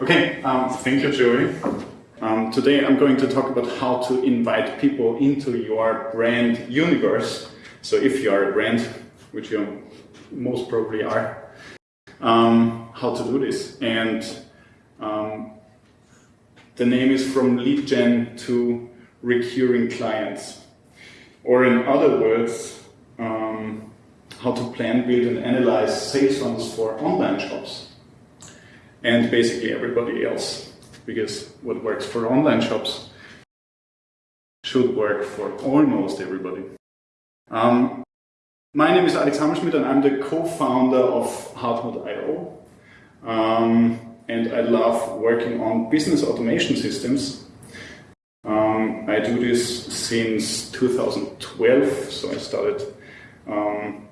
Okay, um, thank you, Joey. Um, today I'm going to talk about how to invite people into your brand universe. So if you are a brand, which you most probably are, um, how to do this. And um, the name is from lead gen to recurring clients. Or in other words, um, how to plan, build and analyze sales funnels for online shops and basically everybody else. Because what works for online shops should work for almost everybody. Um, my name is Alex Hammerschmidt and I'm the co-founder of Hardmode.io. Um, and I love working on business automation systems. Um, I do this since 2012, so I started um,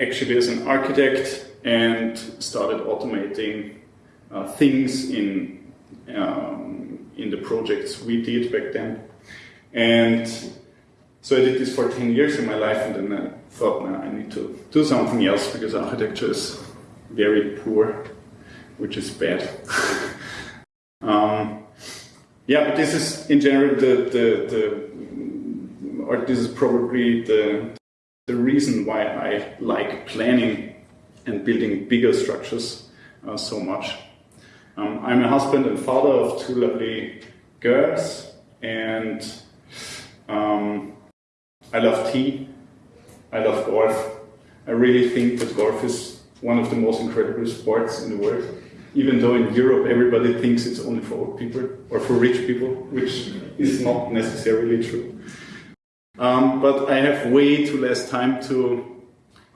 actually as an architect and started automating uh, things in, um, in the projects we did back then. And so I did this for 10 years in my life and then I thought, now I need to do something else because architecture is very poor, which is bad. um, yeah, but this is in general the, the, the or this is probably the, the reason why I like planning and building bigger structures uh, so much. Um, I'm a husband and father of two lovely girls, and um, I love tea, I love golf. I really think that golf is one of the most incredible sports in the world. Even though in Europe everybody thinks it's only for old people or for rich people, which is not necessarily true. Um, but I have way too less time to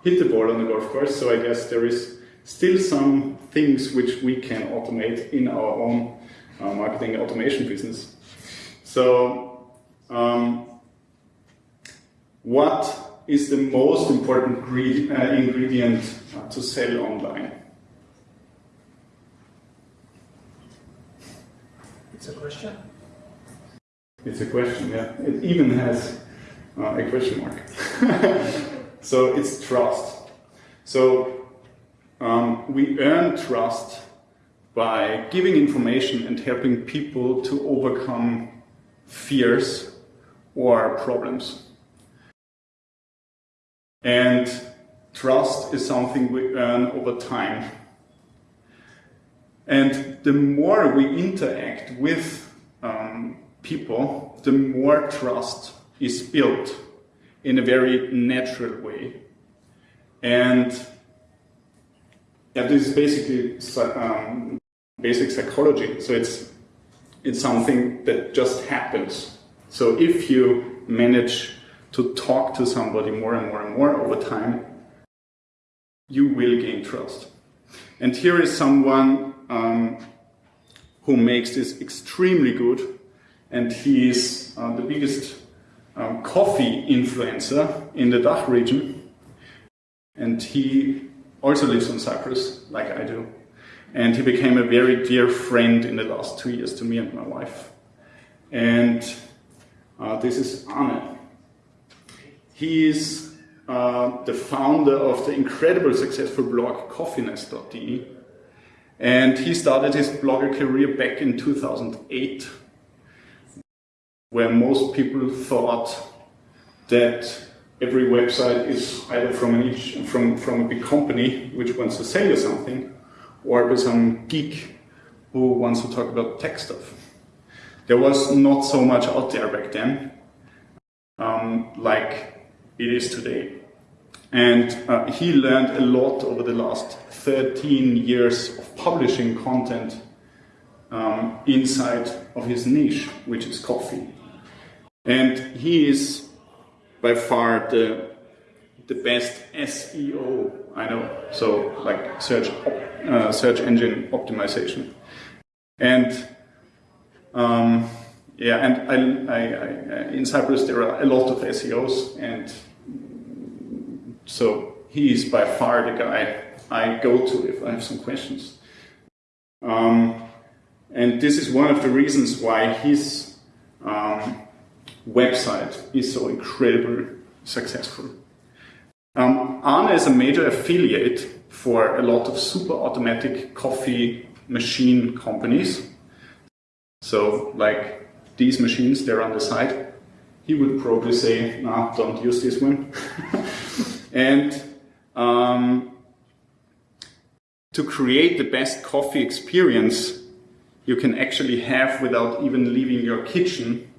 hit the ball on the golf course. So I guess there is still some things which we can automate in our own uh, marketing automation business. So um, what is the most important uh, ingredient to sell online? It's a question. It's a question, yeah. It even has uh, a question mark. So it's trust. So um, we earn trust by giving information and helping people to overcome fears or problems. And trust is something we earn over time. And the more we interact with um, people, the more trust is built in a very natural way. And yeah, this is basically um, basic psychology. So it's, it's something that just happens. So if you manage to talk to somebody more and more and more over time, you will gain trust. And here is someone um, who makes this extremely good, and he is uh, the biggest um, coffee influencer in the DACH region. And he also lives on Cyprus, like I do. And he became a very dear friend in the last two years to me and my wife. And uh, this is Arne. He is uh, the founder of the incredible successful blog coffeeness.de. And he started his blogger career back in 2008 where most people thought that every website is either from, each, from, from a big company which wants to sell you something or by some geek who wants to talk about tech stuff. There was not so much out there back then um, like it is today. And uh, he learned a lot over the last 13 years of publishing content um, inside of his niche, which is coffee. And he is by far the, the best SEO I know, so like search, uh, search engine optimization. And um, yeah, and I, I, I, in Cyprus there are a lot of SEOs, and so he is by far the guy I go to if I have some questions. Um, and this is one of the reasons why his um, website is so incredibly successful. Um, Arne is a major affiliate for a lot of super automatic coffee machine companies. So like these machines, they're on the side. He would probably say, no, don't use this one. and um, to create the best coffee experience you can actually have without even leaving your kitchen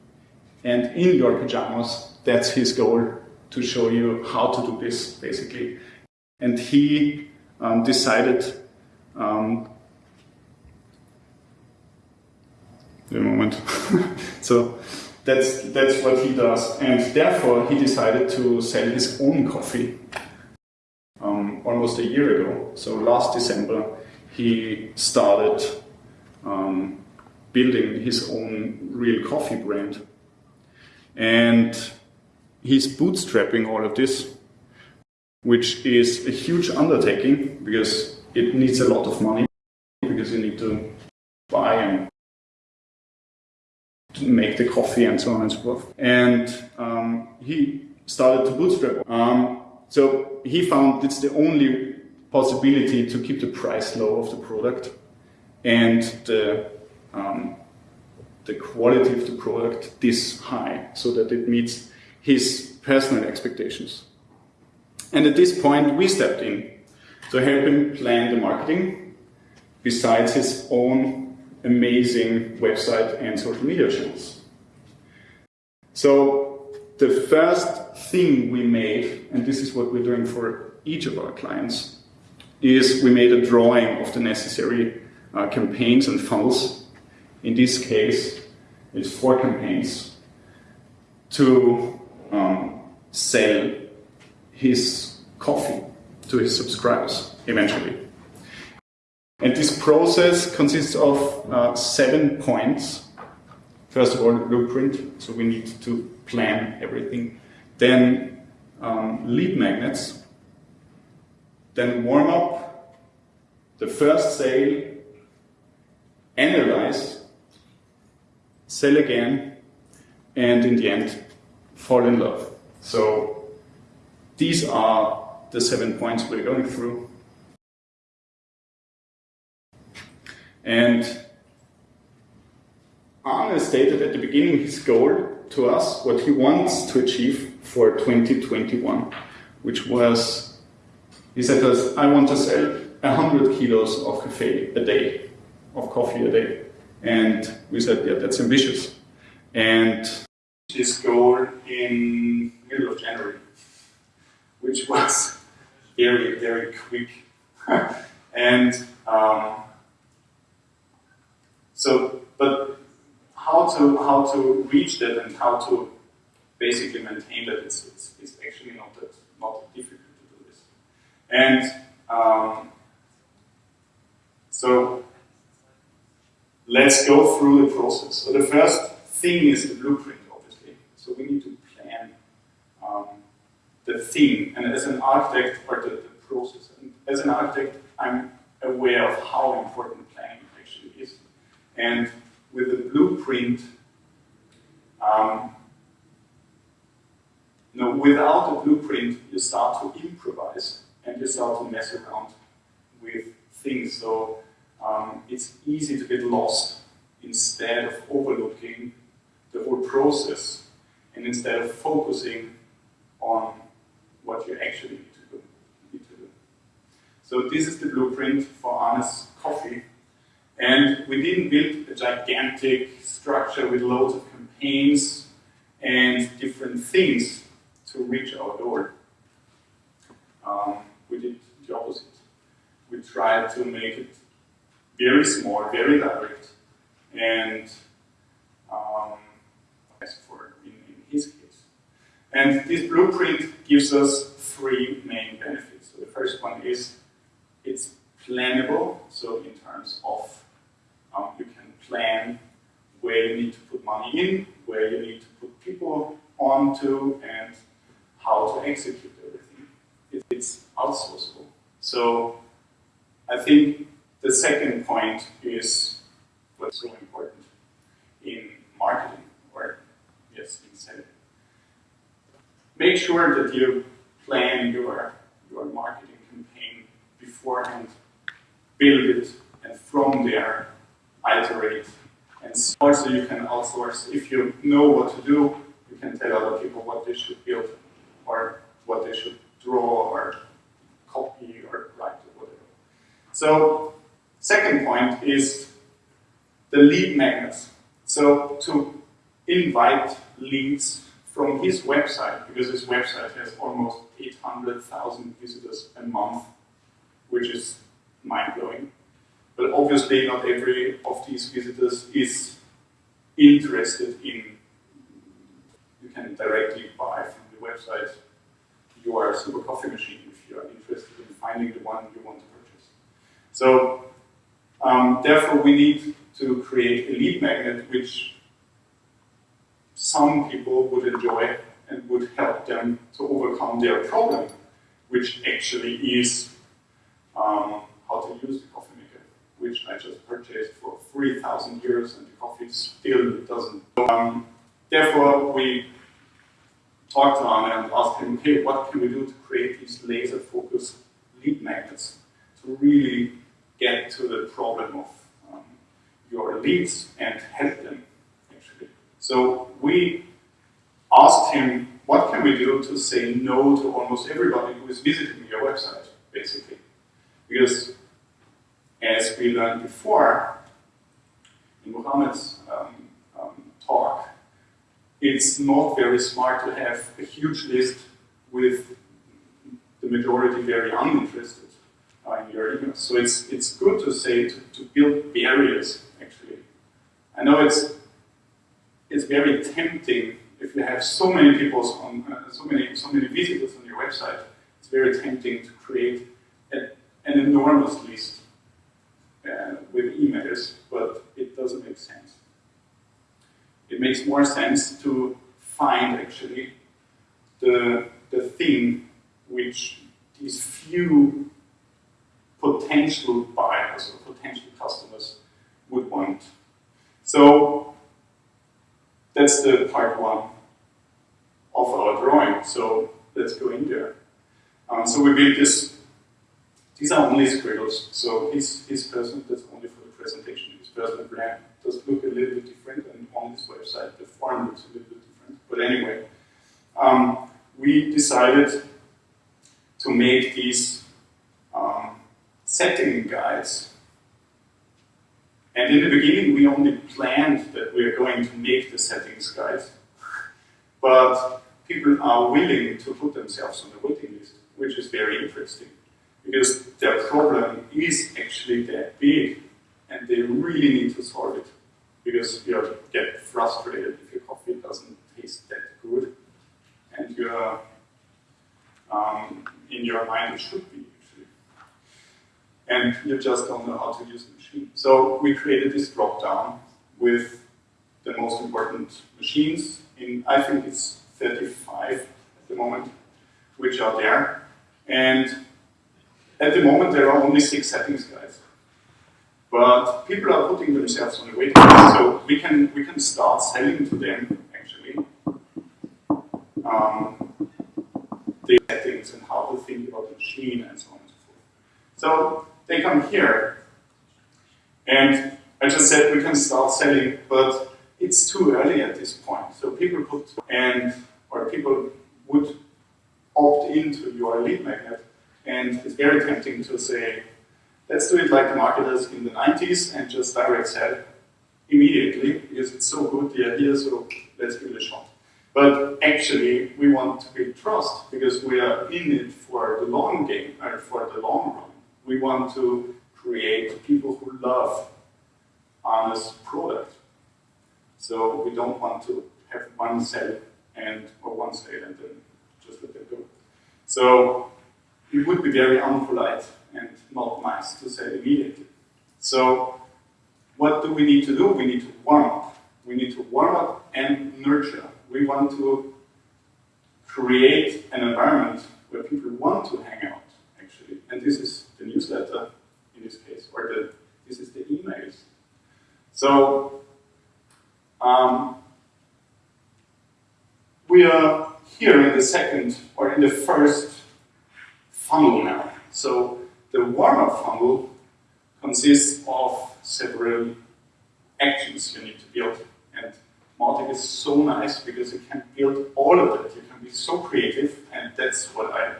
and in your pajamas, that's his goal to show you how to do this basically. And he um, decided um, a moment. so that's that's what he does, and therefore he decided to sell his own coffee um, almost a year ago. So last December he started um, building his own real coffee brand, and he's bootstrapping all of this, which is a huge undertaking because it needs a lot of money because you need to buy and make the coffee and so on and so forth. And um, he started to bootstrap. Um, so he found it's the only possibility to keep the price low of the product and the um, the quality of the product this high so that it meets his personal expectations. And at this point, we stepped in to help him plan the marketing besides his own amazing website and social media channels. So the first thing we made, and this is what we're doing for each of our clients, is we made a drawing of the necessary uh, campaigns and funnels. In this case, it's four campaigns to um, sell his coffee to his subscribers eventually. And this process consists of uh, seven points. First of all, blueprint, so we need to plan everything. Then um, lead magnets. Then warm up, the first sale, analyze, sell again, and in the end, fall in love. So these are the seven points we're going through. And Arne stated at the beginning his goal to us, what he wants to achieve for 2021, which was, he said to us, I want to sell 100 kilos of coffee a day, of coffee a day. And we said, yeah, that's ambitious. And this goal in middle of January, which was very, very quick. and um, so, but how to how to reach that and how to basically maintain that is it's, it's actually not that not difficult to do this. And um, so let's go through the process. So the first thing is the blueprint, obviously. So we need to plan um, the theme, and as an architect, or the, the process. And as an architect, I'm aware of how important planning actually is. and with the blueprint, um, no, without the blueprint, you start to improvise and you start to mess around with things. So um, it's easy to get lost instead of overlooking the whole process and instead of focusing on what you actually need to do. Need to do. So this is the blueprint for Arne's coffee. And we didn't build a gigantic structure with loads of campaigns and different things to reach our door. Um, we did the opposite. We tried to make it very small, very direct, and um, as for in, in his case. And this blueprint gives us three main benefits. So the first one is it's plannable, so in terms of um, you can plan where you need to put money in, where you need to put people onto, and how to execute everything. It, it's outsourceable. So I think the second point is what's so important in marketing, or yes, in selling. Make sure that you plan your, your marketing campaign beforehand, build it, and from there iterate. And also you can outsource, if you know what to do, you can tell other people what they should build or what they should draw or copy or write or whatever. So second point is the lead magnets. So to invite leads from his website, because his website has almost 800,000 visitors a month, which is mind-blowing. But obviously not every of these visitors is interested in, you can directly buy from the website your super coffee machine if you are interested in finding the one you want to purchase. So um, therefore we need to create a lead magnet which some people would enjoy and would help them to overcome their problem, which actually is um, how to use the coffee maker, which I just purchased for 3,000 euros and the coffee still doesn't. Um, therefore, we talked to him and asked him, hey, what can we do to create these laser-focused lead magnets to really get to the problem of um, your leads and help them actually. so we asked him, what can we do to say no to almost everybody who is visiting your website, basically? Because as we learned before, in Muhammad's um, um, talk, it's not very smart to have a huge list with the majority very uninterested So it's, it's good to say to, to build barriers, actually. I know it's it's very tempting if you have so many people on uh, so many so many visitors on your website. It's very tempting to create a, an enormous list uh, with emails, but it doesn't make sense. It makes more sense to find actually the the thing which these few potential buyers or potential customers would want. So that's the part one of our drawing. So let's go in there. Um, so we built this. These are only squiggles. So his, his person, that's only for the presentation. His personal brand does look a little bit different, and on this website, the form looks a little bit different. But anyway, um, we decided to make these setting guides and in the beginning, we only planned that we are going to make the settings guide. But people are willing to put themselves on the waiting list, which is very interesting. Because their problem is actually that big, and they really need to solve it. Because you get frustrated if your coffee doesn't taste that good, and you're um, in your mind it should be. And you just don't know how to use the machine. So we created this drop-down with the most important machines in, I think it's 35 at the moment, which are there. And at the moment, there are only six settings guys. But people are putting themselves on the waiting list, so we can, we can start selling to them, actually, um, the settings and how to think about the machine and so on and so forth. So they come here, and I just said we can start selling, but it's too early at this point. So people put, and, or people would opt into your lead magnet, and it's very tempting to say, let's do it like the marketers in the 90s and just direct sell immediately, because it's so good, the idea, so let's give it a shot. But actually, we want to build trust, because we are in it for the long game, or for the long run. We want to create people who love honest product. So we don't want to have one sale and or one sale and then just let them go. So it would be very unpolite and not nice to sell immediately. So what do we need to do? We need to warm up. We need to warm up and nurture. We want to create an environment where people want to hang out, actually. And this is the newsletter in this case, or the, this is the emails. So um, we are here in the second, or in the first funnel now. So the warm-up funnel consists of several actions you need to build. And Mautic is so nice because you can build all of it. You can be so creative, and that's what I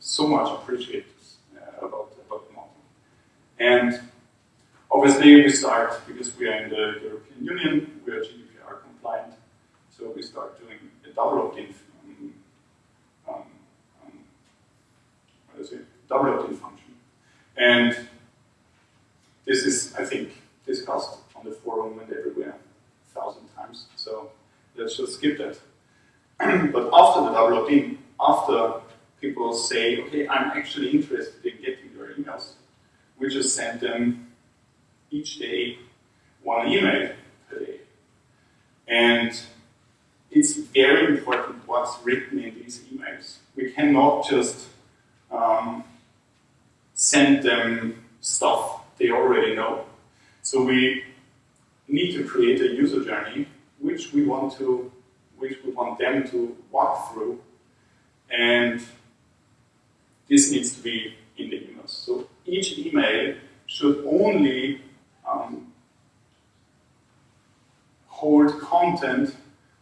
so much appreciate about, about Mautic. And obviously we start, because we are in the European Union, we are GDPR compliant, so we start doing a double opt-in um, um, double opt-in function. And this is, I think, discussed on the forum and everywhere a thousand times. So let's just skip that. but after the double opt-in, after people say, okay, I'm actually interested in getting emails, we just send them each day one email per day. And it's very important what's written in these emails. We cannot just um, send them stuff they already know. So we need to create a user journey which we want to, which we want them to walk through, and this needs to be in the emails. So each email should only um, hold content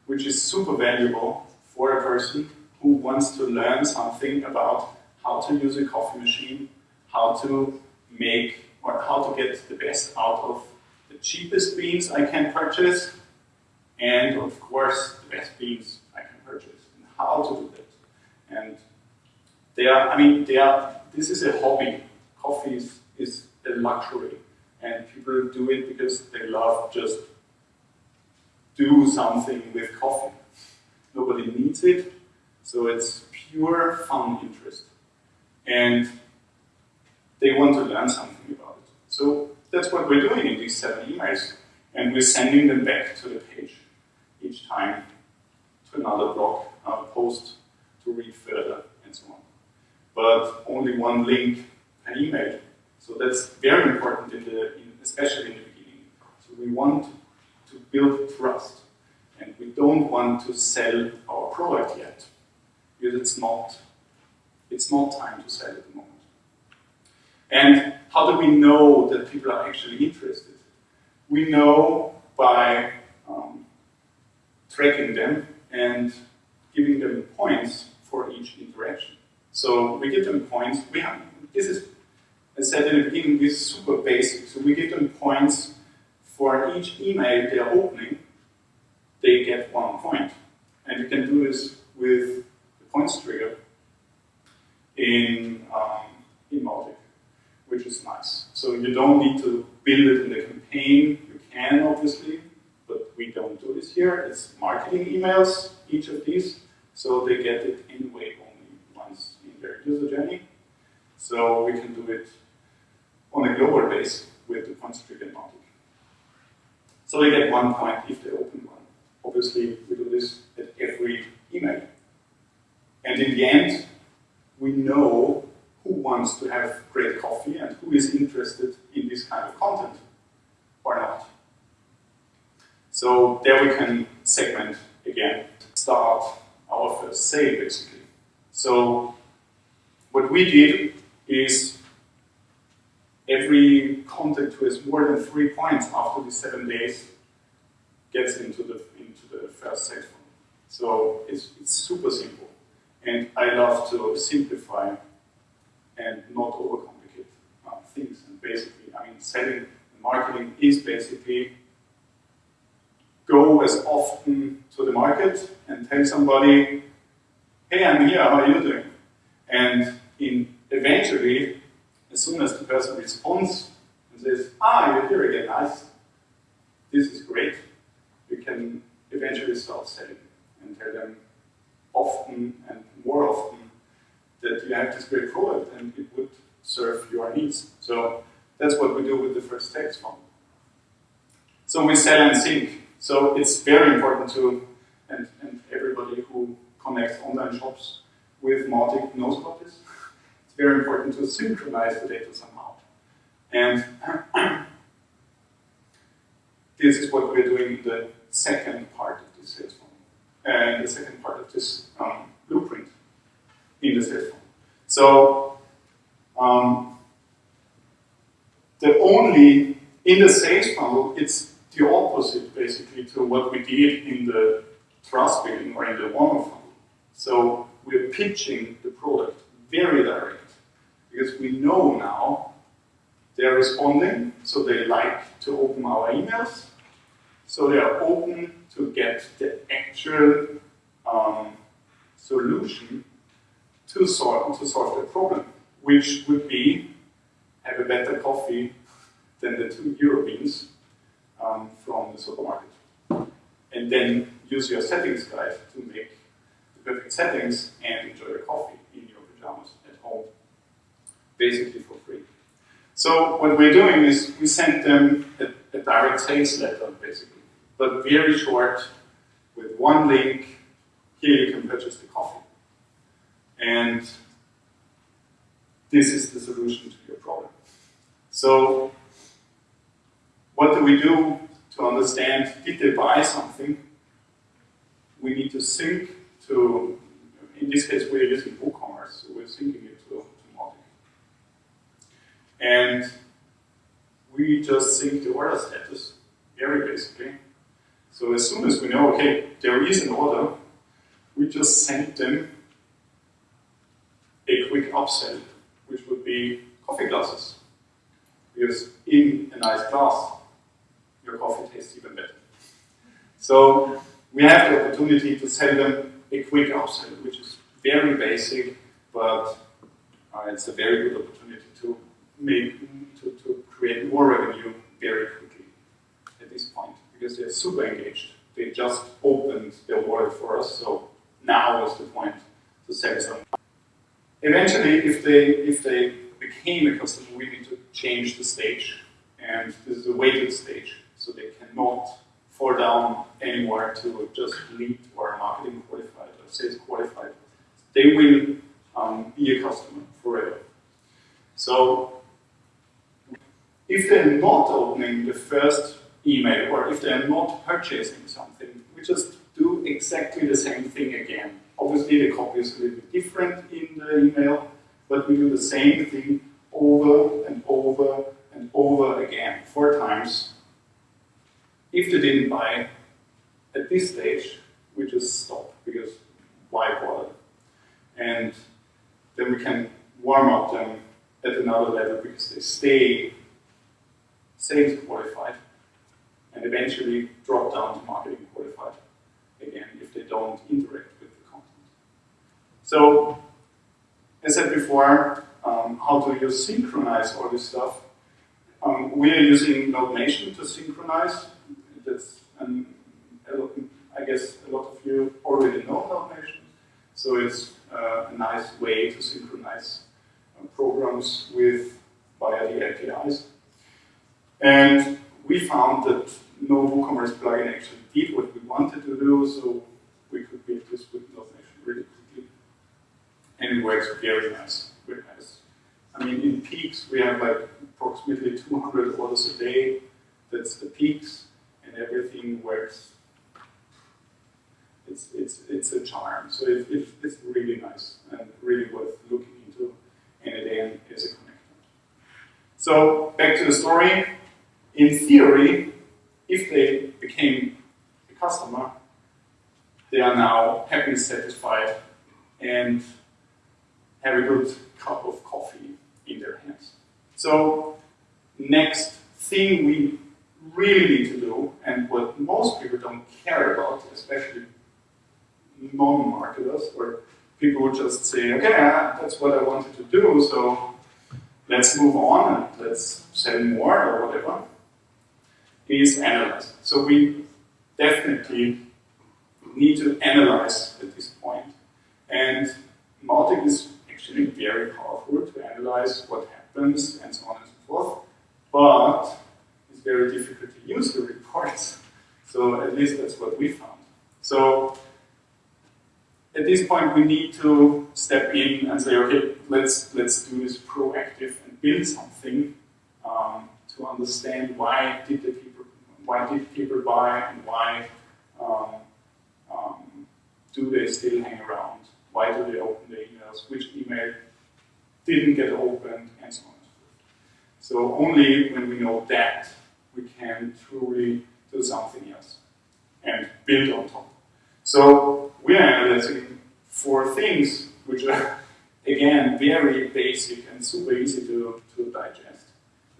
which is super valuable for a person who wants to learn something about how to use a coffee machine, how to make or how to get the best out of the cheapest beans I can purchase, and of course the best beans I can purchase, and how to do that. And they are, I mean, they are, this is a hobby. Coffee is, is a luxury, and people do it because they love just do something with coffee. Nobody needs it, so it's pure fun interest. And they want to learn something about it. So that's what we're doing in these seven emails. And we're sending them back to the page each time to another blog uh, post to read further. But only one link per email. So that's very important, in the, in, especially in the beginning. So we want to build trust. And we don't want to sell our product yet. Because it's not, it's not time to sell at the moment. And how do we know that people are actually interested? We know by um, tracking them and giving them points for each interaction. So we give them points. We have this is, I said in the beginning, this is super basic. So we give them points for each email they are opening. They get one point. point, and you can do this with the points trigger in um, in Mautic which is nice. So you don't need to build it in the campaign. You can, obviously, but we don't do this here. It's marketing emails, each of these, so they get it anyway their user journey. So we can do it on a global base with the points trigger Mautic. So they get one point if they open one. Obviously, we do this at every email. And in the end, we know who wants to have great coffee and who is interested in this kind of content or not. So there we can segment again, start our first sale basically. So what we did is every contact who has more than three points after the seven days gets into the into the first funnel. So it's, it's super simple. And I love to simplify and not overcomplicate uh, things. And basically, I mean, selling and marketing is basically go as often to the market and tell somebody, hey, I'm here, how are you doing? And in eventually, as soon as the person responds and says, ah, you're here again, nice, this is great, you can eventually start selling and tell them often and more often that you have this great product and it would serve your needs. So that's what we do with the first text funnel. So we sell and sync. So it's very important to, and, and everybody who connects online shops with Mautic knows about this. It's very important to synchronize the data somehow. And this is what we're doing in the second part of this sales funnel, and the second part of this um, blueprint in the sales funnel. So um, the only, in the sales funnel, it's the opposite basically to what we did in the trust building or in the warm funnel. So we're pitching the product very direct because we know now they're responding, so they like to open our emails, so they are open to get the actual um, solution to solve, to solve the problem, which would be have a better coffee than the two euro beans um, from the supermarket. And then use your settings guide to make the perfect settings and enjoy your coffee in your pajamas at home, basically for free. So what we're doing is we send them a, a direct sales letter, basically, but very short, with one link, here you can purchase the coffee. And this is the solution to your problem. So what do we do to understand, did they buy something? We need to sync to, in this case we're using WooCommerce, so we're syncing it to, to Mautic. And we just sync the order status, very basically. So as soon as we know, okay, there is an order, we just send them a quick upsell, which would be coffee glasses. Because in a nice glass, your coffee tastes even better. So we have the opportunity to sell them a quick upsell, which is very basic, but uh, it's a very good opportunity make to, to create more revenue very quickly at this point because they're super engaged. They just opened their wallet for us, so now is the point to sell some. Eventually, if they if they became a customer, we need to change the stage, and this is a weighted stage, so they cannot fall down anymore to just lead or marketing qualified or sales qualified. They will um, be a customer forever. So if they're not opening the first email or if they're not purchasing something, we just do exactly the same thing again. Obviously, the copy is a little bit different in the email, but we do the same thing over and over and over again, four times. If they didn't buy at this stage, we just stop because why bother? And then we can warm up them at another level because they stay sales qualified and eventually drop down to marketing qualified again if they don't interact with the content. So, as I said before, um, how do you synchronize all this stuff? Um, we are using Node to synchronize. That's, I guess a lot of you already know Node So it's uh, a nice way to synchronize uh, programs with via the APIs. And we found that no WooCommerce plugin actually did what we wanted to do, so we could build this with Nation really quickly. And it works very nice. Very nice. I mean, in peaks, we have like approximately 200 orders a day. That's the peaks, and everything works. It's, it's, it's a charm. So it, it, it's really nice and really worth looking into. And again, is a connector. So back to the story in theory, if they became a customer, they are now happy, satisfied, and have a good cup of coffee in their hands. So, next thing we really need to do, and what most people don't care about, especially non-marketers, or people who just say, okay, ah, that's what I wanted to do, so let's move on and let's sell more or whatever is analyze. So we definitely need to analyze at this point. And Mautic is actually very powerful to analyze what happens and so on and so forth, but it's very difficult to use the reports. So at least that's what we found. So at this point we need to step in and say, okay, let's let's do this proactive and build something um, to understand why did the people why did people buy and why um, um, do they still hang around? Why do they open the emails? Which email didn't get opened and so on and so forth. So only when we know that, we can truly do something else and build on top. So we are analyzing four things which are, again, very basic and super easy to, to digest.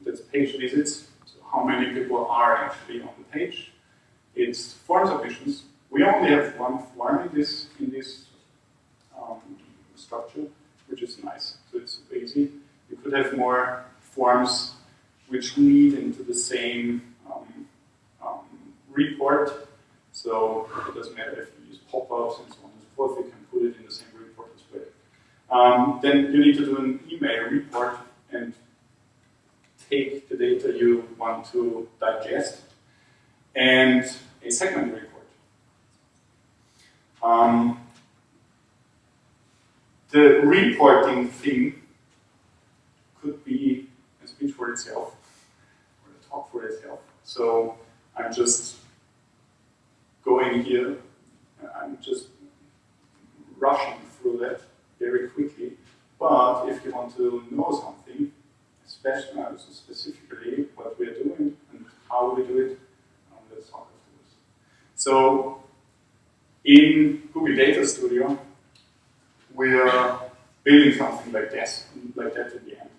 That's page visits, how many people are actually on the page. It's form submissions. We only have one form in this, in this um, structure, which is nice. So it's easy. You could have more forms which lead into the same um, um, report. So it doesn't matter if you use pop-ups and so on and so forth, you can put it in the same report as well. Um, then you need to do an email report take the data you want to digest and a segment report. Um, the reporting thing could be a speech for itself or a talk for itself. So I'm just going here, I'm just rushing through that very quickly. But if you want to know something, specifically what we are doing and how we do it, um, let's talk afterwards. So in Google Data Studio, we are building something like this, like that at the end.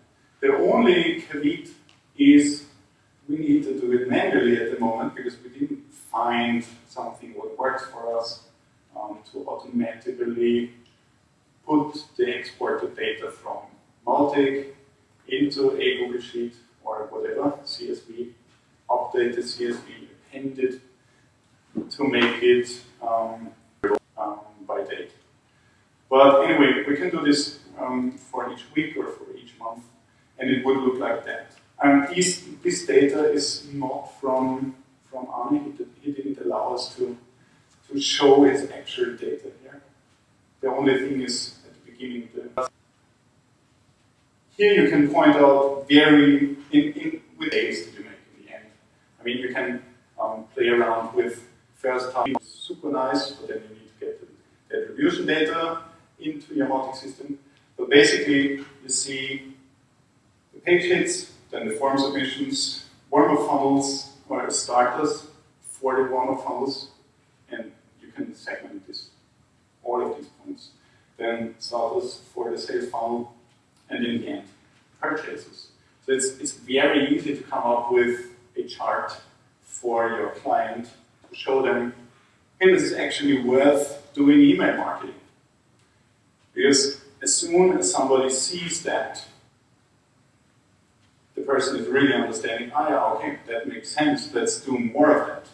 The only caveat is we need to do it manually at the moment because we didn't find something what works for us um, to automatically put the exported data from Mautic into a Google Sheet or whatever, CSV, update the CSV, append it to make it um, um, by date. But anyway, we can do this um, for each week or for each month, and it would look like that. And this, this data is not from, from Arne, he, didn't allow us to, to show his actual data here. The only thing is at the beginning, the here you can point out very, in, in, that you make in the end. I mean, you can um, play around with first time, super nice, but then you need to get the attribution data into your Mautic system. But basically, you see the page hits, then the form submissions, warm-up funnels, or starters for the warm-up funnels, and you can segment this, all of these points. Then starters for the sales funnel, and in the end, purchases. So it's, it's very easy to come up with a chart for your client to show them, hey, this is actually worth doing email marketing. Because as soon as somebody sees that, the person is really understanding, ah, yeah, okay, that makes sense, let's do more of that.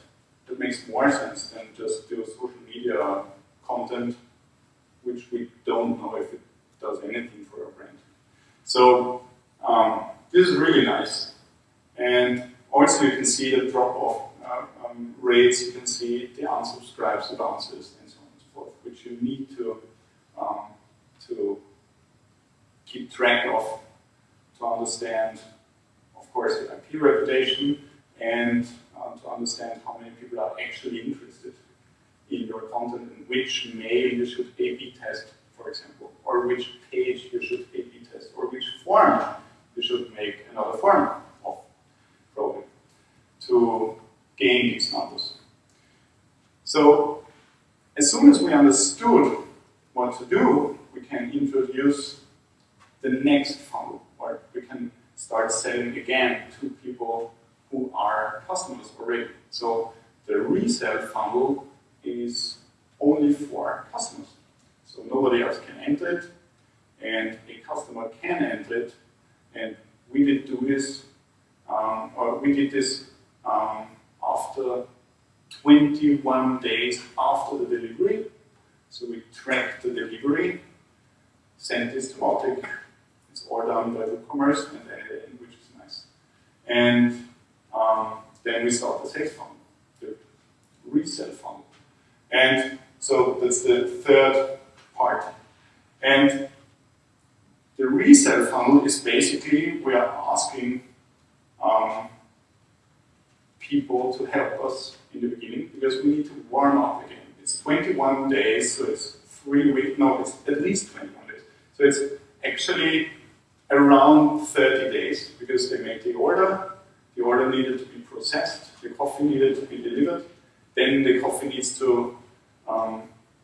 That makes more sense than just do social media content, which we don't know if it does anything. So um, this is really nice. And also you can see the drop-off uh, um, rates, you can see the unsubscribes, the bounces, and so on and so forth, which you need to, um, to keep track of to understand, of course, the IP reputation and uh, to understand how many people are actually interested in your content and which mail you should A-B test, for example, or which page you should A-B test, or which form you should make another form of probing to gain these numbers. So as soon as we understood what to do, we can introduce the next funnel, or we can start selling again to people who are customers already. So the resale funnel is only for customers. So nobody else can enter it, and a customer can enter it, and we did do this, um, or we did this um, after 21 days after the delivery. So we tracked the delivery, sent this to Mautic. It's all done by WooCommerce and editing, which is nice. And um, then we start the sales funnel, the resell funnel. And so that's the third part. And the resale funnel is basically we are asking um, people to help us in the beginning because we need to warm up again. It's 21 days, so it's three weeks, no, it's at least 21 days. So it's actually around 30 days because they made the order, the order needed to be processed, the coffee needed to be delivered, then the coffee needs to, um,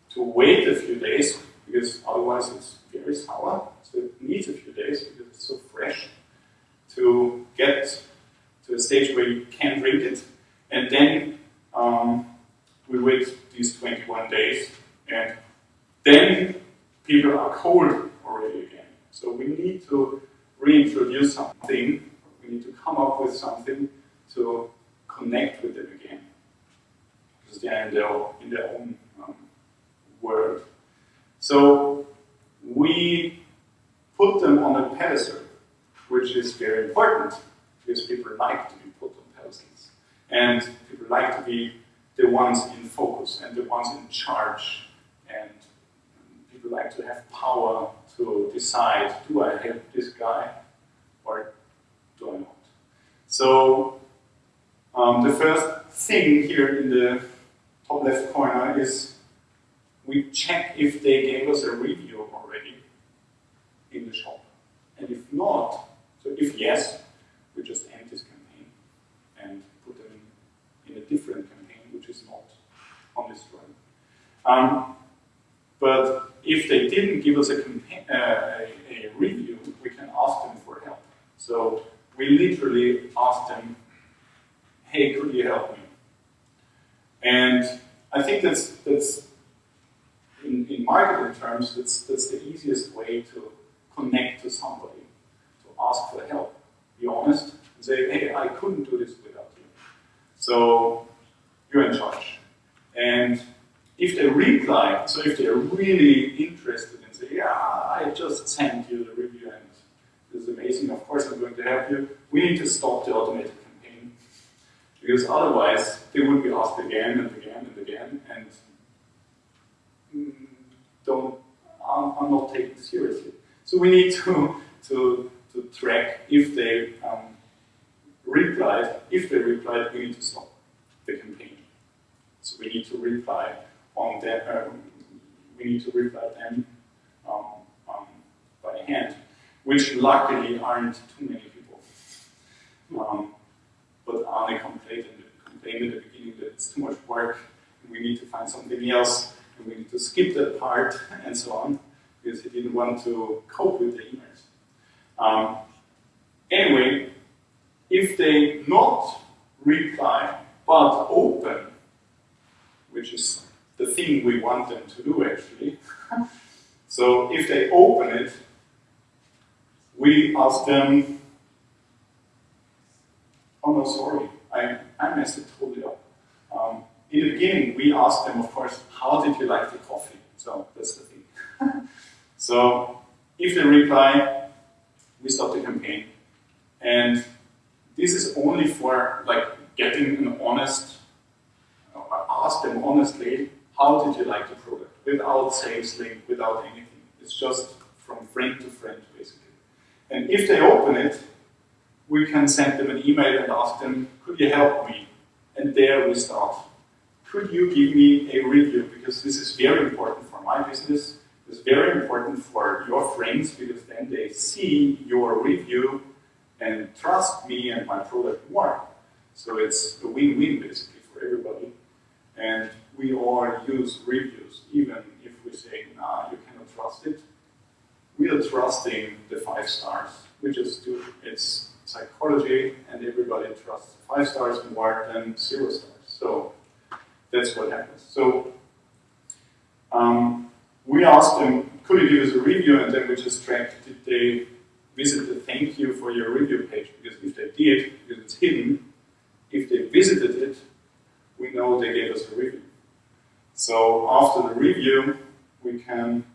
to wait a few days because otherwise it's very sour, so it needs a few days because it's so fresh to get to a stage where you can drink it, and then um, we wait these 21 days, and then people are cold already again. So we need to reintroduce something, we need to come up with something to connect with them again. Because they are in their, in their own um, world. So we put them on a pedestal, which is very important because people like to be put on pedestals. And people like to be the ones in focus and the ones in charge. And people like to have power to decide, do I help this guy or do I not? So um, the first thing here in the top left corner is we check if they gave us a review already in the shop. And if not, so if yes, we just end this campaign and put them in, in a different campaign, which is not on this drug. Um, but if they didn't give us a, uh, a, a, review, we can ask them for help. So we literally ask them, hey, could you help me? And I think that's, that's terms, that's, that's the easiest way to connect to somebody, to ask for help. Be honest and say, hey, I couldn't do this without you. So you're in charge. And if they reply, so if they're really interested and say, yeah, I just sent you the review and this is amazing, of course I'm going to help you, we need to stop the automated campaign. Because otherwise, they would be asked again and again and again, and mm, don't, I'm, I'm not taken seriously. So we need to, to, to track if they um, replied. If they replied, we need to stop the campaign. So we need to reply on that, um, we need to reply them um, um, by hand, which luckily aren't too many people. Um, but Arne complained complained in the beginning that it's too much work, and we need to find something else, and we need to skip that part, and so on because he didn't want to cope with the emails. Um, anyway, if they not reply but open, which is the thing we want them to do actually, so if they open it, we ask them, oh no, sorry, I, I messed it totally up. In the beginning, we asked them, of course, how did you like the coffee? So that's the thing. So if they reply, we stop the campaign. And this is only for like getting an honest, uh, ask them honestly, how did you like the product? Without sales link, without anything. It's just from friend to friend, basically. And if they open it, we can send them an email and ask them, could you help me? And there we start. Could you give me a review? Because this is very important for my business It's very important for your friends because then they see your review and trust me and my product more. So it's a win-win basically for everybody. And we all use reviews, even if we say, nah, you cannot trust it. We are trusting the five stars. We just do it's psychology and everybody trusts five stars more than zero stars. So that's what happens. So um, we asked them, could you give us a review? And then we just tracked, did they visit the thank you for your review page? Because if they did, because it's hidden, if they visited it, we know they gave us a review. So after the review, we can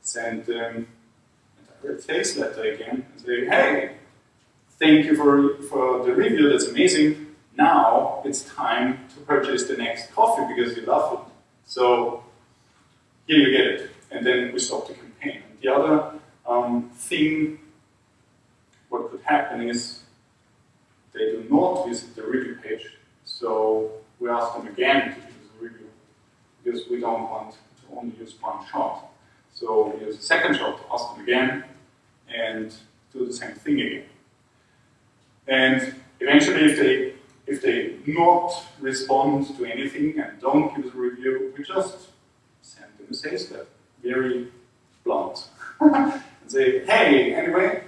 send them a sales letter again and say, hey, thank you for, for the review, that's amazing. Now it's time to purchase the next coffee because you love it. So here you get it and then we stop the campaign. And the other um, thing, what could happen is they do not visit the review page, so we ask them again to use the review, because we don't want to only use one shot. So we use a second shot to ask them again, and do the same thing again. And eventually, if they if they not respond to anything and don't give us a review, we just send them a sales letter, very blunt, and say, hey, anyway,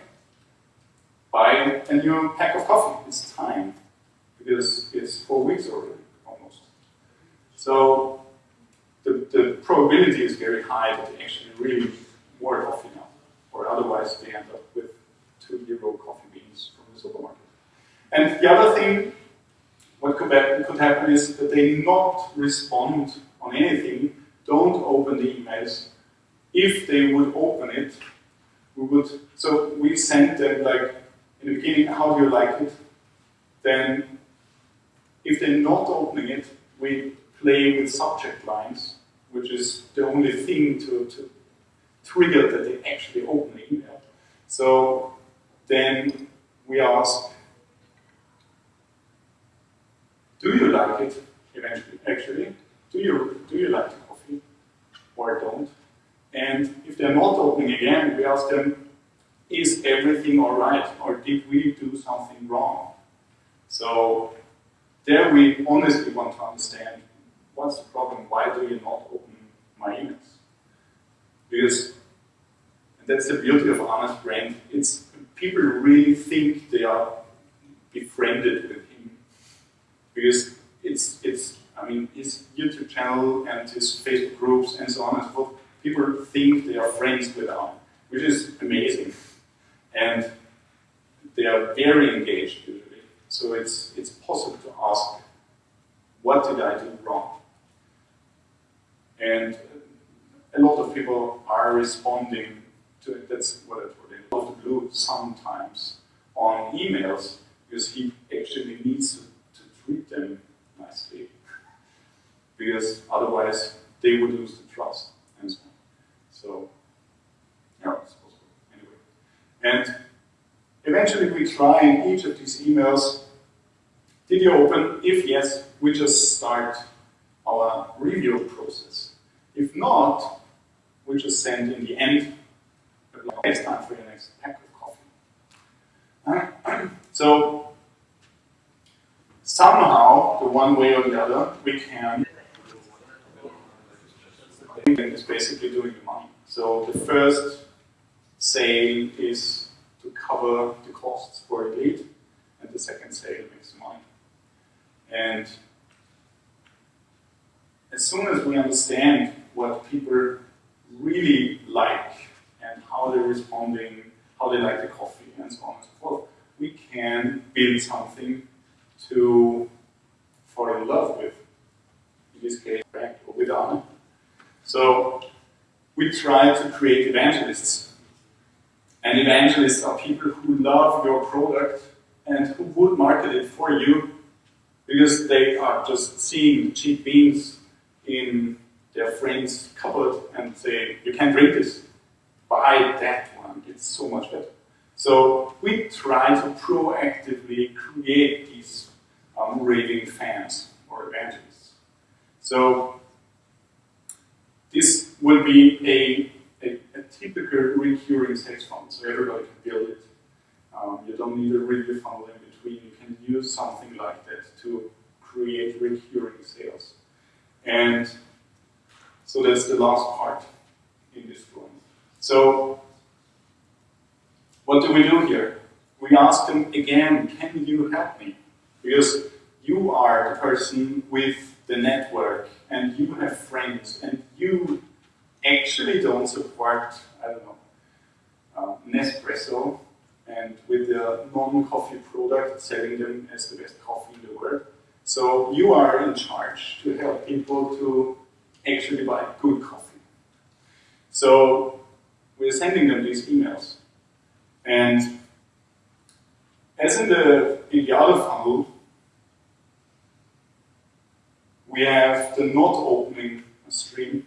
buy a new pack of coffee. It's time because it's four weeks already, almost. So the, the probability is very high that they actually really more coffee now, or otherwise they end up with two euro coffee beans from the supermarket. And the other thing, what could, could happen is that they not respond on anything, don't open the emails. If they would open it, we would, so we send them like, in the beginning, how do you like it? Then, if they're not opening it, we play with subject lines, which is the only thing to, to trigger that they actually open the email. So then we ask, do you like it eventually, actually? Do you, do you like the coffee or don't? And if they're not opening again, we ask them, is everything all right or did we do something wrong? So there we honestly want to understand what's the problem, why do you not open my emails? Because that's the beauty of honest brand. It's people really think they are befriended with because it's it's I mean his YouTube channel and his Facebook groups and so on and so forth. People think they are friends with him, which is amazing, and they are very engaged usually. So it's it's possible to ask, what did I do wrong? And a lot of people are responding to it. That's what I told him. Out of the blue sometimes on emails because he actually needs to treat them nicely. because otherwise they would lose the trust and so on. So, yeah, it's possible. Anyway. And eventually we try in each of these emails, did you open? If yes, we just start our review process. If not, we just send in the end, next time for your next pack of coffee. so somehow, the one way or the other, we can is basically doing the money. So the first sale is to cover the costs for a lead, and the second sale makes money. And as soon as we understand what people really like and how they're responding, how they like the coffee, and so on and so forth, we can build something to fall in love with, in this case, or with Arne. So we try to create evangelists. And evangelists are people who love your product and who would market it for you because they are just seeing cheap beans in their friend's cupboard and say, you can't drink this, buy that one, it's so much better. So we try to proactively create these um, raving fans or evangelists. So this will be a, a, a, typical recurring sales funnel, so everybody can build it. Um, you don't need a review funnel in between. You can use something like that to create recurring sales. And so that's the last part in this drawing. So what do we do here? We ask them again, can you help me? Because you are the person with the network and you have friends and you actually don't support, I don't know, uh, Nespresso and with the non-coffee product selling them as the best coffee in the world. So you are in charge to help people to actually buy good coffee. So we're sending them these emails. And as in the ideal funnel, we have the not opening stream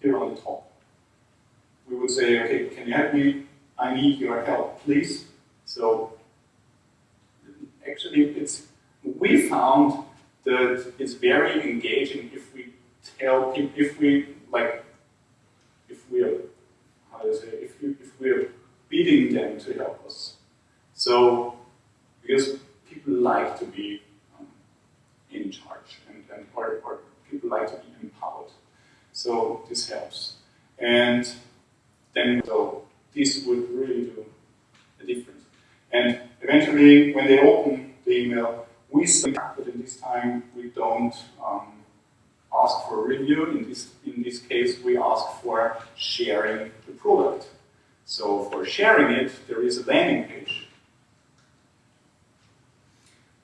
here on the top. We would say, okay, can you help me? I need your help, please. So actually, it's we found that it's very engaging if we tell people, if we like, if we are, how do you say, if, you, if we are bidding them to help us. So, because people like to be um, in charge or, or people like to be empowered. So this helps. And then so this would really do a difference. And eventually when they open the email, we see but in this time we don't um, ask for review. In this, in this case, we ask for sharing the product. So for sharing it, there is a landing page.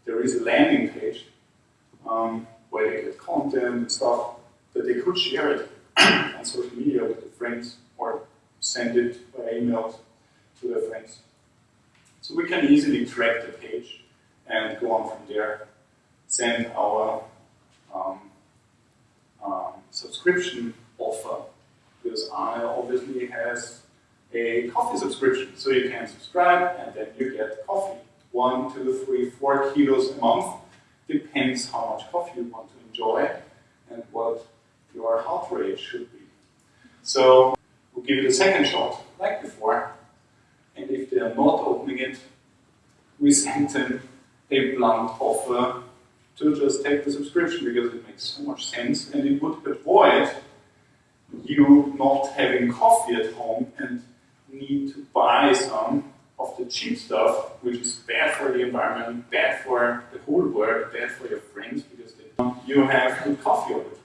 There is a landing page um, get content and stuff that they could share it on social media with their friends or send it by email to their friends. So we can easily track the page and go on from there, send our um, um, subscription offer because I obviously has a coffee subscription. So you can subscribe and then you get coffee. One, two, three, four kilos a month. Depends how much coffee you want to enjoy and what your heart rate should be. So we'll give it a second shot, like before. And if they are not opening it, we send them a blunt offer to just take the subscription because it makes so much sense and it would avoid you not having coffee at home and need to buy some of the cheap stuff, which is bad for the environment, bad for the whole world, bad for your friends because you have good coffee all the time.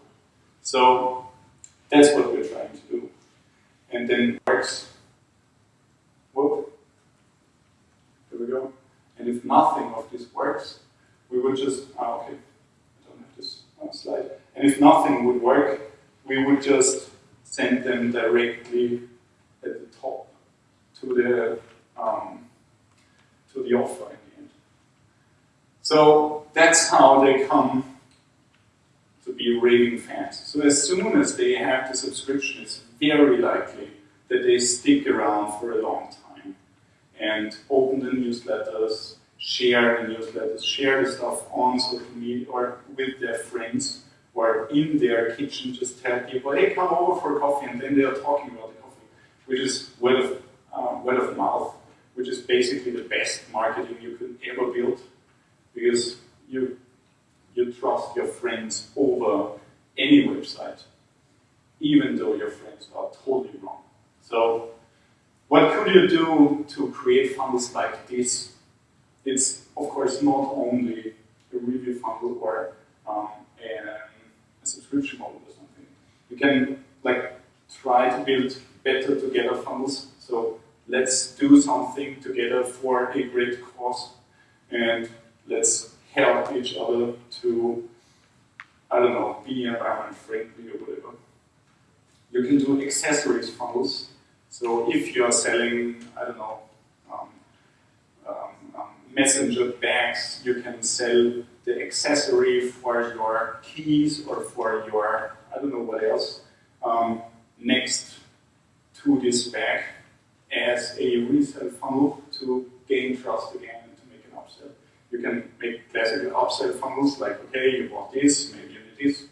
So that's what we're trying to do. And then works. Whoop. Here we go. And if nothing of this works, we would just, ah, okay, I don't have this on slide. And if nothing would work, we would just send them directly at the top to the um, to the offer in the end. So that's how they come to be raving fans. So as soon as they have the subscription, it's very likely that they stick around for a long time and open the newsletters, share the newsletters, share the stuff on social media or with their friends or in their kitchen, just tell people, hey, come over for coffee, and then they are talking about the coffee, which is word of, um, word of mouth, which is basically the best marketing you could ever build, because you, you trust your friends over any website, even though your friends are totally wrong. So what could you do to create funnels like this it's of course not only a review funnel or um, a, a, subscription model or something. You can like try to build better together funnels. So let's do something together for a great cause and let's help each other to, I don't know, be environment friendly or whatever. You can do accessories funnels. So if you are selling, I don't know, um, um, um, messenger bags, you can sell the accessory for your keys or for your, I don't know what else, um, next to this bag as a resale funnel to gain trust again and to make an upsell. You can make classical upsell funnels like, okay, you bought this, maybe you need this.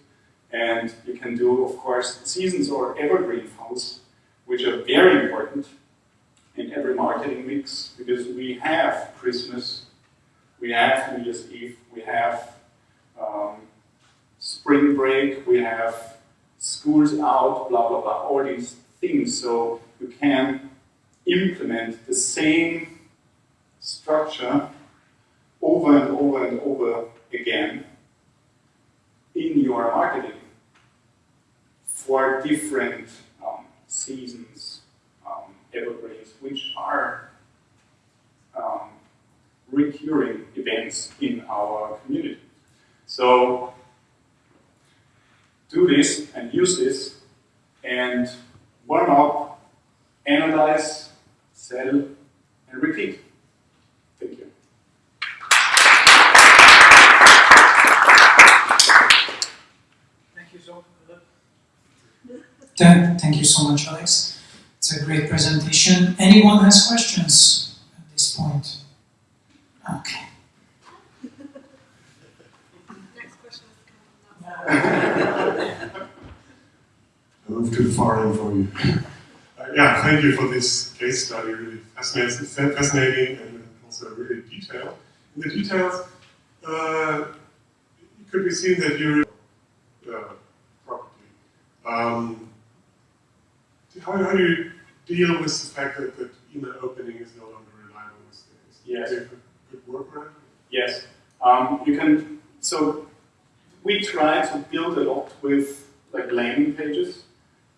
And you can do, of course, seasons or evergreen funnels, which are very important in every marketing mix because we have Christmas, we have New Year's Eve, we have um, spring break, we have schools out, blah, blah, blah, all these things. So you can implement the same structure over and over and over again in your marketing for different um, seasons, um, evergreens, which are um, recurring events in our community. So do this and use this and warm up, analyze, sell, and repeat. Thank you. Thank you so much. Thank you so much, Alex. It's a great presentation. Anyone has questions at this point? Okay. Next question is coming up. I moved too far in for you. Yeah, thank you for this case study. Really fascinating, fascinating and also really detailed. In the details, uh, it could be seen that you're uh, property. Um, how, how do you deal with the fact that, that email opening is no longer reliable these days? Yes. Do you have a good workaround? Yes. Um, you can, so we try to build a lot with like landing pages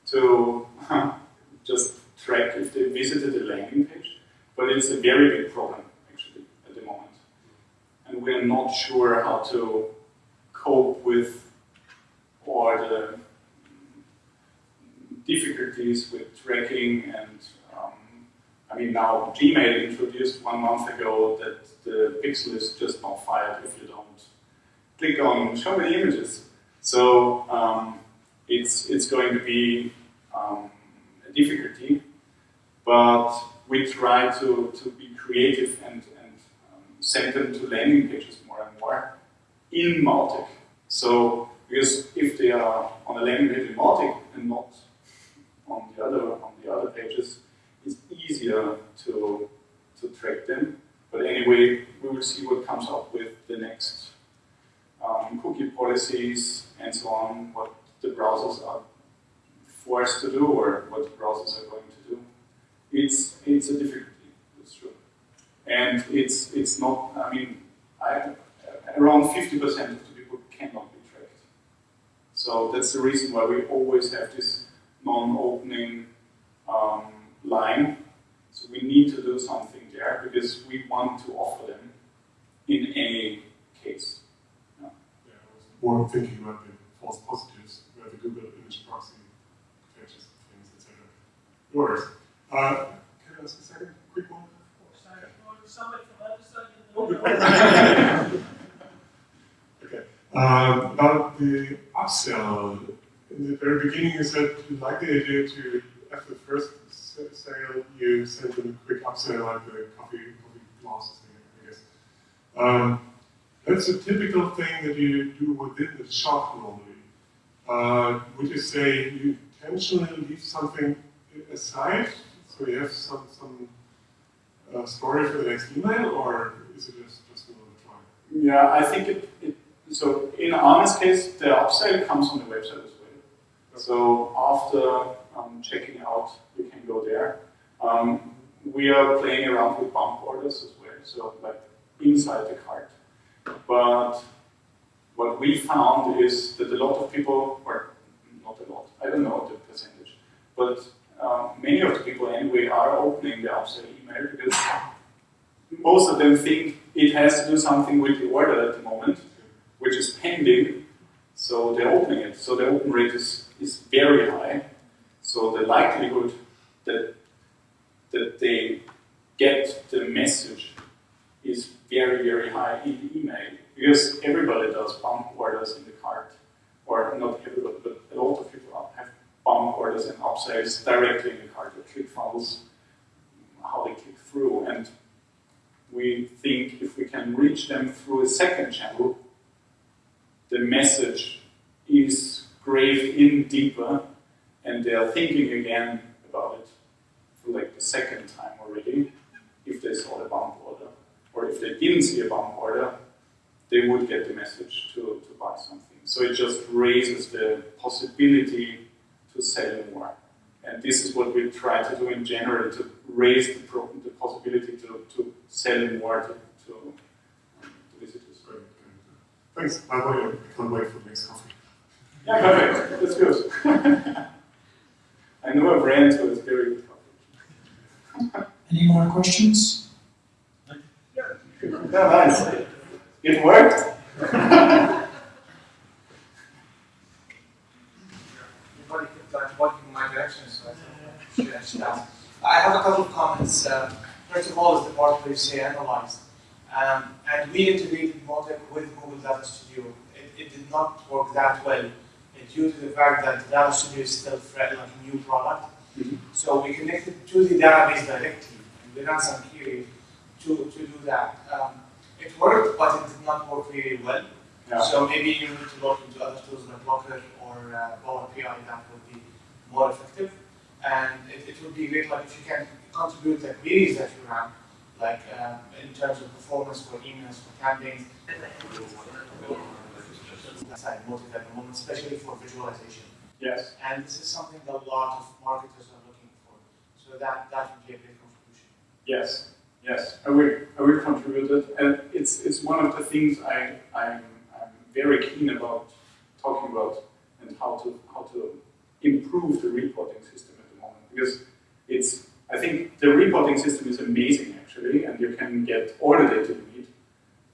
to just track if they visited a landing page, but it's a very big problem actually at the moment. And we're not sure how to cope with all the difficulties with tracking and um, I mean now Gmail introduced one month ago that the pixel is just not fired if you don't click on show many images. So um, it's it's going to be um, difficulty, but we try to, to be creative and, and um, send them to landing pages more and more in Mautic. So because if they are on a landing page in Mautic and not on the other on the other pages, it's easier to to track them. But anyway, we will see what comes up with the next um, cookie policies and so on, what the browsers are forced to do or what the browsers are going to do. It's it's a difficulty, that's true. And it's it's not I mean I, around 50% of the people cannot be tracked. So that's the reason why we always have this non-opening um, line. So we need to do something there because we want to offer them in any case. Yeah, I was more thinking about the false positives, where the Google image proxy fetches things, etc. Yours. Uh, can I ask a second quick one? Okay. Um, about the upsell, in the very beginning you said you like the idea to, after the first sale, you send them a quick upsell like the coffee, coffee glasses, I guess. Um, that's a typical thing that you do within the shop normally. Uh, would you say you intentionally leave something aside, so you have some, some uh, story for the next email, or is it just, just another try? Yeah, I think it, it so in Arne's case, the upsell comes from the website as well. So after um, checking out, you can go there. Um, we are playing around with bump orders as well, so like inside the cart. But what we found is that a lot of people, or not a lot, I don't know the percentage, but um, many of the people anyway are opening the upsell email because most of them think it has to do something with the order at the moment, which is pending, so they're opening it. So the open rate is, is very high. So the likelihood that that they get the message is very, very high in the email. Because everybody does bump orders in the cart. Or not everybody, but a lot of people have bump orders and upsells directly in the cart with ClickFunnels, how they click through. And we think if we can reach them through a second channel, the message is graved in deeper and they are thinking again about it for like the second time already if they saw the bump order. Or if they didn't see a bump order, they would get the message to, to buy something. So it just raises the possibility to sell more. And this is what we try to do in general, to raise the, pro- the possibility to, to sell more to, to, um, to visitors. Great, great. Thanks. By the way, I can't wait for the next coffee. Yeah, perfect. That's good. I know a brand who is very good coffee. Any more questions? Yeah, nice. It worked. Everybody kept like walking in my direction, so I thought I should actually ask. I have a couple of comments. Uh, first of all, is the part where you say analyzed. Um, and we integrated Mautic with Google Data Studio. It, it did not work that well due to the fact that Data Studio is still fre- like a new product. Mhm. So we connected to the database directly, and we ran some query to, to do that. Um, it worked, but it did not work very well. Yeah. So maybe you need to look into other tools like Looker or uh, Power BI that would be more effective. And it, it would be great like if you can contribute the queries that you run, like um, in terms of performance for emails, for campaigns. Mautic at the moment, especially for visualization. Yes. And this is something that a lot of marketers are looking for. So that, that would be a big contribution. Yes, yes, I will, I will contribute it. And it's, it's one of the things I, I'm, I'm very keen about talking about and how to, how to improve the reporting system at the moment. Because it's, I think the reporting system is amazing actually, and you can get all the data you need.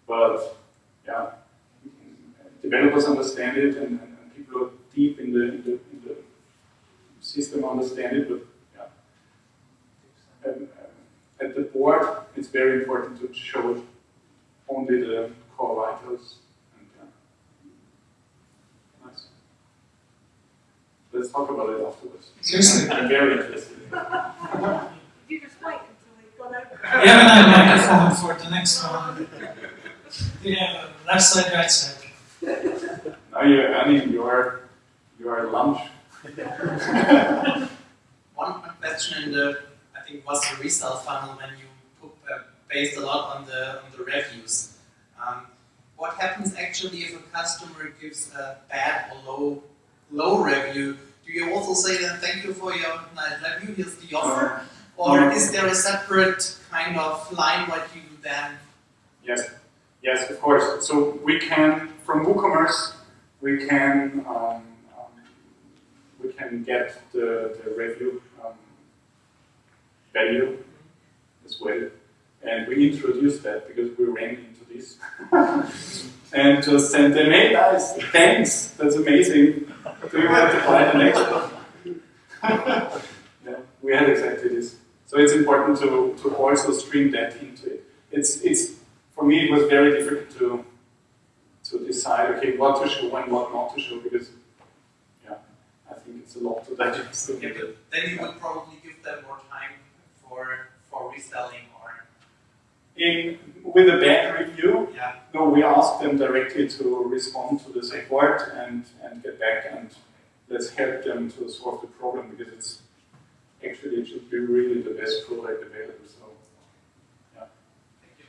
But yeah, developers understand it and, and, and people who are deep in the, in the, in the system understand it, but yeah. Uh, at the board, it's very important to show only the core vitals. And, yeah. Nice. Let's talk about it afterwards. Seriously. I'm very interested. You just wait until we've gone over. We have a microphone for the next one. Yeah, left side, right side. Now you're earning your, your lunch. One question in the, I think was the resale funnel when you put, uh, based a lot on the on the reviews. Um, what happens actually if a customer gives a bad or low low review? Do you also say then thank you for your nice review, here's the offer? Or is there a separate kind of line what you then Yes, yes, of course. So we can, from WooCommerce, we can um, um, we can get the, the review um, value as well, and we introduced that because we ran into this, and just sent them, hey guys, thanks, that's amazing. Do you want to buy the next one? yeah, we had exactly this. So it's important to, to also stream that into it. It's it's for me it was very difficult to to decide okay what to show and what not to show because yeah I think it's a lot to digest. yeah, but then you would probably give them more time for for reselling or In with a bad review, yeah. no, we ask them directly to respond to the support and and get back and let's help them to solve the problem because it's actually it should be really the best product available. So yeah. Thank you.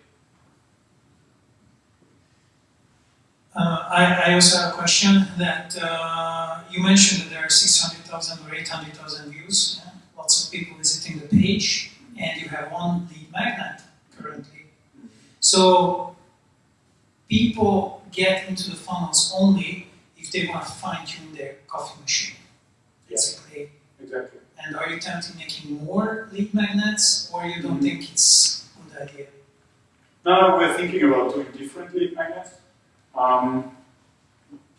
Uh, I, I also have a question that uh, you mentioned that there are 600,000 or 800,000 views, yeah? lots of people visiting the page, and you have one lead magnet currently. So people get into the funnels only if they want to fine tune their coffee machine, basically. exactly. And are you tempted making more lead magnets, or you don't think it's a good idea? Now we're thinking about doing different lead magnets. Um,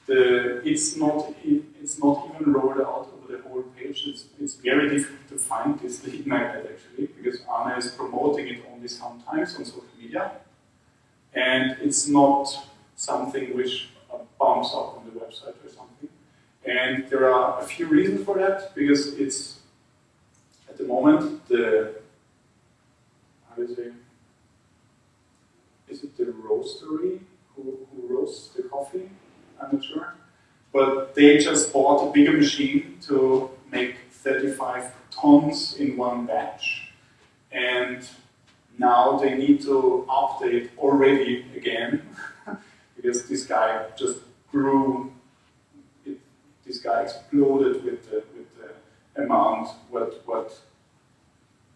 the it's not it, it's not even rolled out over the whole page. It's it's very difficult to find this lead magnet actually because Arne is promoting it only sometimes on social media, and it's not something which uh, bumps up on the website or something. And there are a few reasons for that because it's at the moment the how do you say is it the roastery who, who roasts the coffee? I'm not sure. But they just bought a bigger machine to make 35 tons in one batch. And now they need to update already again because this guy just grew, it, this guy exploded with the, with the amount what, what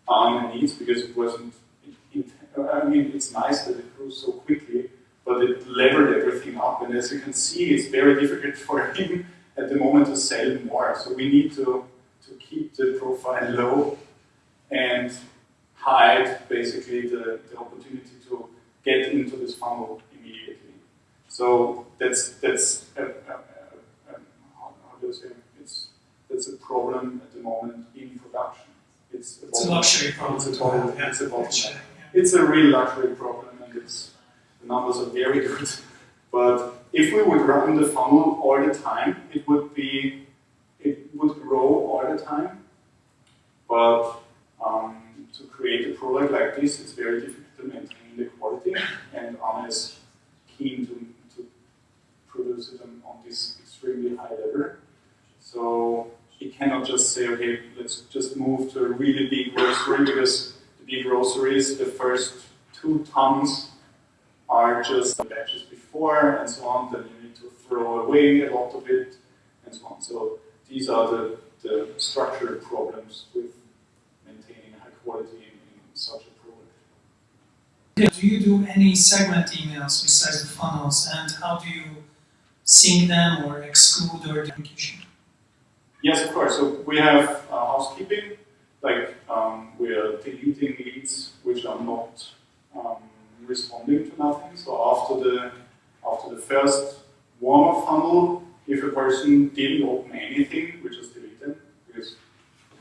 Arne needs because it wasn't it, I mean, it's nice that it grew so quickly, but it leveled everything up. And as you can see, it's very difficult for him at the moment to sell more. So we need to, to keep the profile low and hide basically the, the opportunity to get into this funnel immediately. So that's that's a, a, a, how, how do you say it's that's a problem at the moment in production. It's a, It's a luxury problem It's a problem. yeah, It's a actually, yeah. It's a real luxury problem, and it's the numbers are very good. But if we would run the funnel all the time, it would be it would grow all the time. But um, to create a product like this, it's very difficult to maintain the quality, and Arne is keen to, to produce it on, this extremely high level. So he cannot just say, okay, let's just move to a really big roastery because the big roasteries, the first two tons are just the batches before and so on, then you need to throw away a lot of it and so on. So these are the, the structural problems with quality in, such a product. Do you do any segment emails besides the funnels, and how do you sync them or exclude or duplication? Yes, of course. So we have uh, housekeeping, like um, we are deleting leads which are not um, responding to nothing. So after the after the first warm-up funnel, if a person didn't open anything, which just delete them because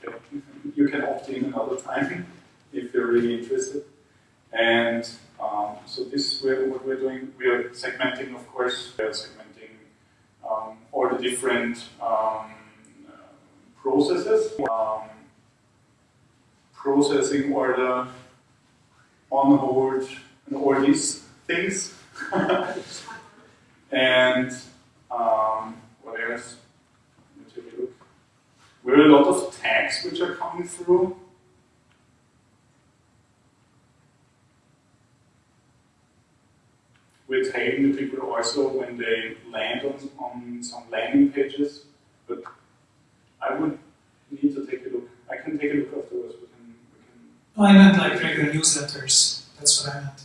okay, you can opt in another time if you're really interested. And um, so this is what we're doing. We are segmenting, of course. We are segmenting um, all the different um, processes. Um, processing order, on hold, and all these things. and um, what else? Let me take a look. We have a lot of tags which are coming through. We're tagging the people also when they land on, on some landing pages, but I would need to take a look. I can take a look afterwards. We can, we can No, I meant like regular newsletters. That's what I meant.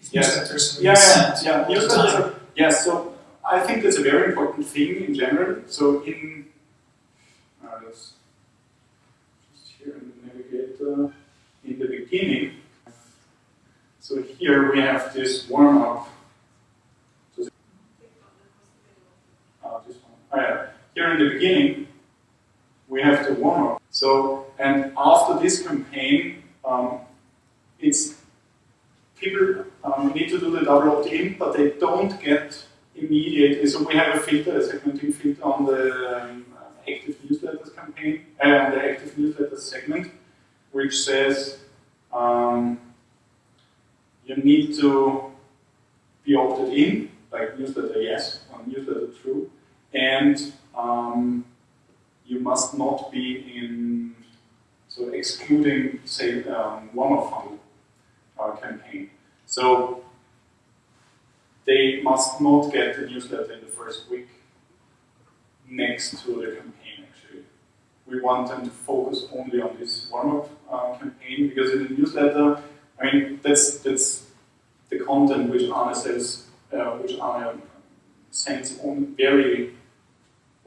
If Yeah. newsletters are Yeah, yeah, sent yeah. the Newsletters are, yeah, so I think that's a very important thing in general. So in, let's just here in the navigator, in the beginning, so here we have this warm up. Uh, this one. Oh, yeah. Here in the beginning, we have the warm up. So, and after this campaign, um, it's people um, need to do the double opt-in, but they don't get immediate. So we have a filter, a segmenting filter on the um, active newsletters campaign, on the active newsletter segment, which says um, you need to be opted in, like newsletter yes or newsletter true, and um, you must not be in, so excluding, say, um, warm-up funnel uh, campaign. So they must not get the newsletter in the first week next to the campaign. We want them to focus only on this warm-up uh, campaign because in the newsletter, I mean, that's, that's the content which Arne says, uh, which Arne sends on very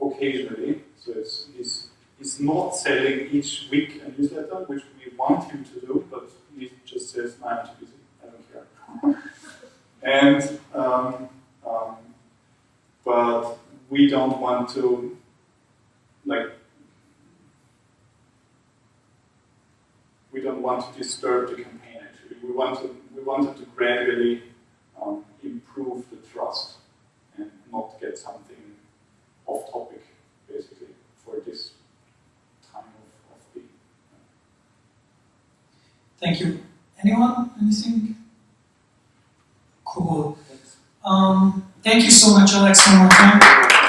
occasionally. So it's, he's, he's not selling each week a newsletter, which we want him to do, but he just says, I'm too busy, I don't care. and, um, um, but we don't want to, like, we don't want to disturb the campaign actually. We want to, we wanted to gradually um, improve the trust and not get something off topic, basically, for this time of, of Thank you. Anyone? Anything? Cool. Um, thank you so much, Alex, one more time.